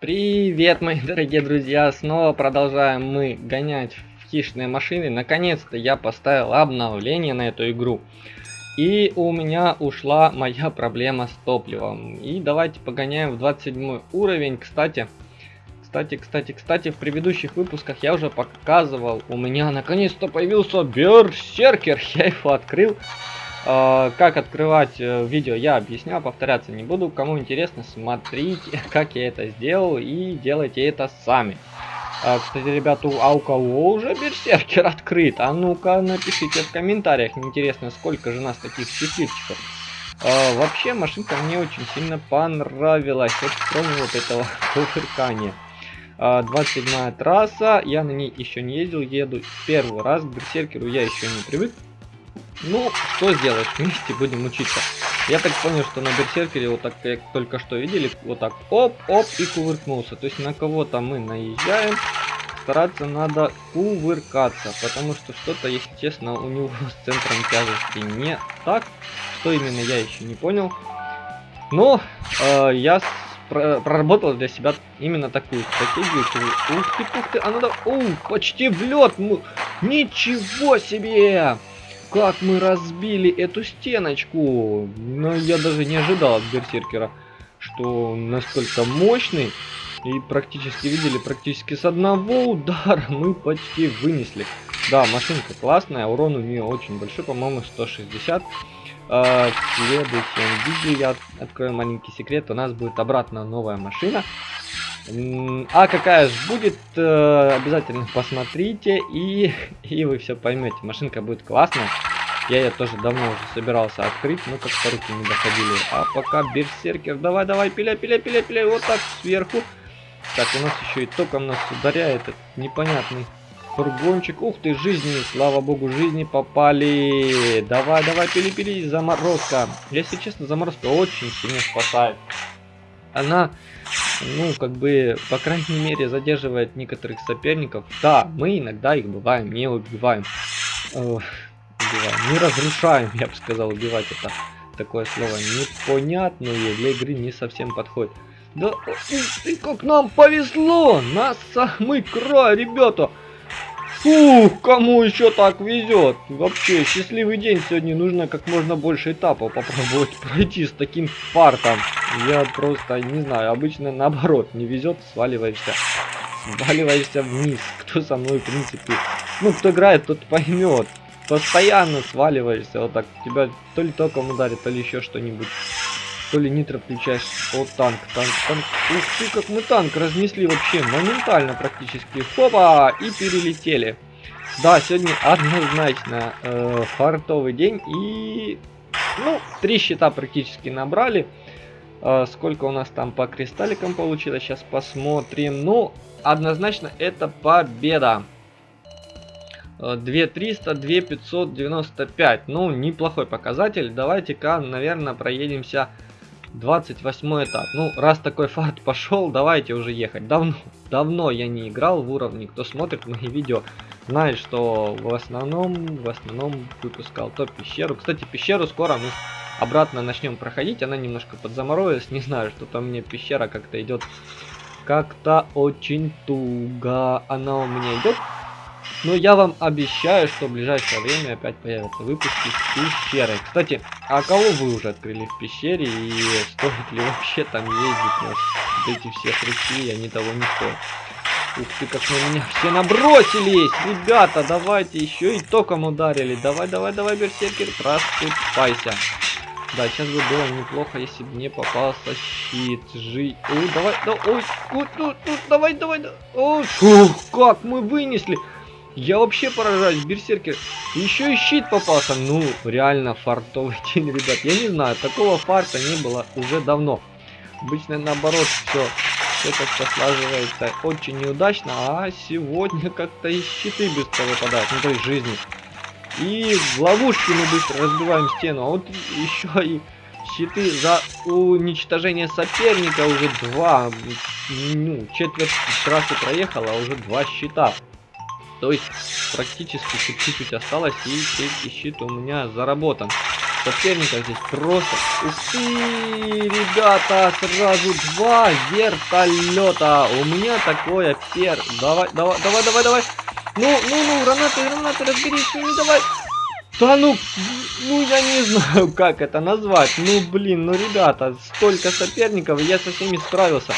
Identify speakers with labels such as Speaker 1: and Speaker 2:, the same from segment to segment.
Speaker 1: Привет, мои дорогие друзья! Снова продолжаем мы гонять в хищные машины. Наконец-то я поставил обновление на эту игру. И у меня ушла моя проблема с топливом. И давайте погоняем в 27 уровень. Кстати, кстати, кстати, кстати, в предыдущих выпусках я уже показывал. У меня наконец-то появился Берсеркер. Я его открыл. А, как открывать э, видео я объяснял, повторяться не буду. Кому интересно, смотрите, как я это сделал и делайте это сами. А, кстати, ребята, а у кого уже берсеркер открыт? А ну-ка напишите в комментариях, интересно, сколько же нас таких счастливчиков. А, вообще, машинка мне очень сильно понравилась, вот кроме вот этого кувыркания. 27 трасса, я на ней еще не ездил, еду первый раз, к берсеркеру я еще не привык. Ну, что сделаешь, вместе будем учиться. Я так понял, что на берсеркере, вот так, как только что видели, вот так оп-оп и кувыркнулся. То есть на кого-то мы наезжаем, стараться надо кувыркаться, потому что что-то, если честно, у него с центром тяжести не так. Что именно, я еще не понял. Но э, я проработал для себя именно такую стратегию. Ух ты, ух ты, а надо... Ух, почти в лед! Ничего себе! Как мы разбили эту стеночку! Но я даже не ожидал от Берсеркера, что настолько мощный. И практически видели, практически с одного удара мы почти вынесли. Да, машинка классная, урон у нее очень большой, по-моему 160. А, в следующем видео я открою маленький секрет, у нас будет обратно новая машина. А какая же будет, э, обязательно посмотрите, и, и вы все поймете. Машинка будет классная. Я ее тоже давно уже собирался открыть, но как-то руки не доходили. А пока берсеркер, давай, давай, пиля, пиля, пиля, пиля, вот так сверху. Так, у нас еще и током нас ударяет этот непонятный фургончик. Ух ты, жизни, слава богу, жизни попали. Давай, давай, пили, пили, заморозка. Если честно, заморозка очень сильно спасает. Она ну, как бы, по крайней мере, задерживает некоторых соперников. Да, мы иногда их бываем, не убиваем. Э, убиваем. Не разрушаем, я бы сказал, убивать это такое слово непонятное для игры не совсем подходит. Да, ты как нам повезло! На самый край, ребята! Фух, кому еще так везет? Вообще, счастливый день сегодня. Нужно как можно больше этапов попробовать пройти с таким фартом. Я просто не знаю, обычно наоборот, не везет, сваливаешься. Сваливаешься вниз. Кто со мной, в принципе, ну, кто играет, тот поймет. Постоянно сваливаешься, вот так. Тебя то ли током ударит, то ли еще что-нибудь. То ли нитро включаешь. О, танк, танк, танк. Ух ты, как мы танк разнесли вообще моментально практически. Хопа! И перелетели. Да, сегодня однозначно э, фартовый день. И, ну, три счета практически набрали. Э, сколько у нас там по кристалликам получилось, сейчас посмотрим. Ну, однозначно это победа. 2300, 2595. Ну, неплохой показатель. Давайте-ка, наверное, проедемся 28 этап. Ну, раз такой фарт пошел, давайте уже ехать. Давно, давно я не играл в уровне. Кто смотрит мои видео, знает, что в основном, в основном выпускал топ пещеру. Кстати, пещеру скоро мы обратно начнем проходить. Она немножко подзаморозилась. Не знаю, что там мне пещера как-то идет как-то очень туго. Она у меня идет но я вам обещаю, что в ближайшее время опять появятся выпуски с пещерой. Кстати, а кого вы уже открыли в пещере и стоит ли вообще там ездить? Может, эти все хряки, они того не стоят. Ух ты, как на меня все набросились! Ребята, давайте еще и током ударили. Давай, давай, давай, берсеркер, просыпайся. Да, сейчас бы было неплохо, если бы не попался щит. Жи... Ой, давай, да, ой, ну, ну, давай, давай, да. Ой, фух, как мы вынесли. Я вообще поражаюсь, берсеркер. Еще и щит попался. Ну, реально фартовый день, ребят. Я не знаю, такого фарта не было уже давно. Обычно наоборот все, все как-то слаживается очень неудачно. А сегодня как-то и щиты быстро выпадают. Ну, то есть жизни. И в ловушке мы быстро разбиваем стену. А вот еще и щиты за уничтожение соперника уже два. Ну, четверть трассы проехала, а уже два щита. То есть практически чуть-чуть осталось и третий щит у меня заработан. соперников здесь просто... Ух ребята, сразу два вертолета. У меня такое пер... Давай, давай, давай, давай, давай. Ну, ну, ну, гранаты, гранаты, разберись ними, давай. Да ну, ну я не знаю, как это назвать. Ну, блин, ну, ребята, столько соперников, я со всеми справился.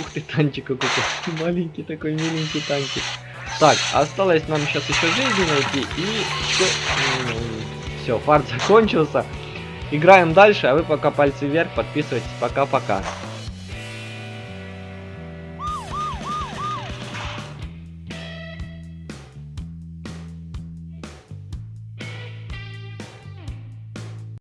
Speaker 1: Ух ты, танчик какой-то. Маленький такой, миленький танчик. Так, осталось нам сейчас еще жизни найти и все. Все, фарт закончился. Играем дальше, а вы пока пальцы вверх, подписывайтесь. Пока-пока.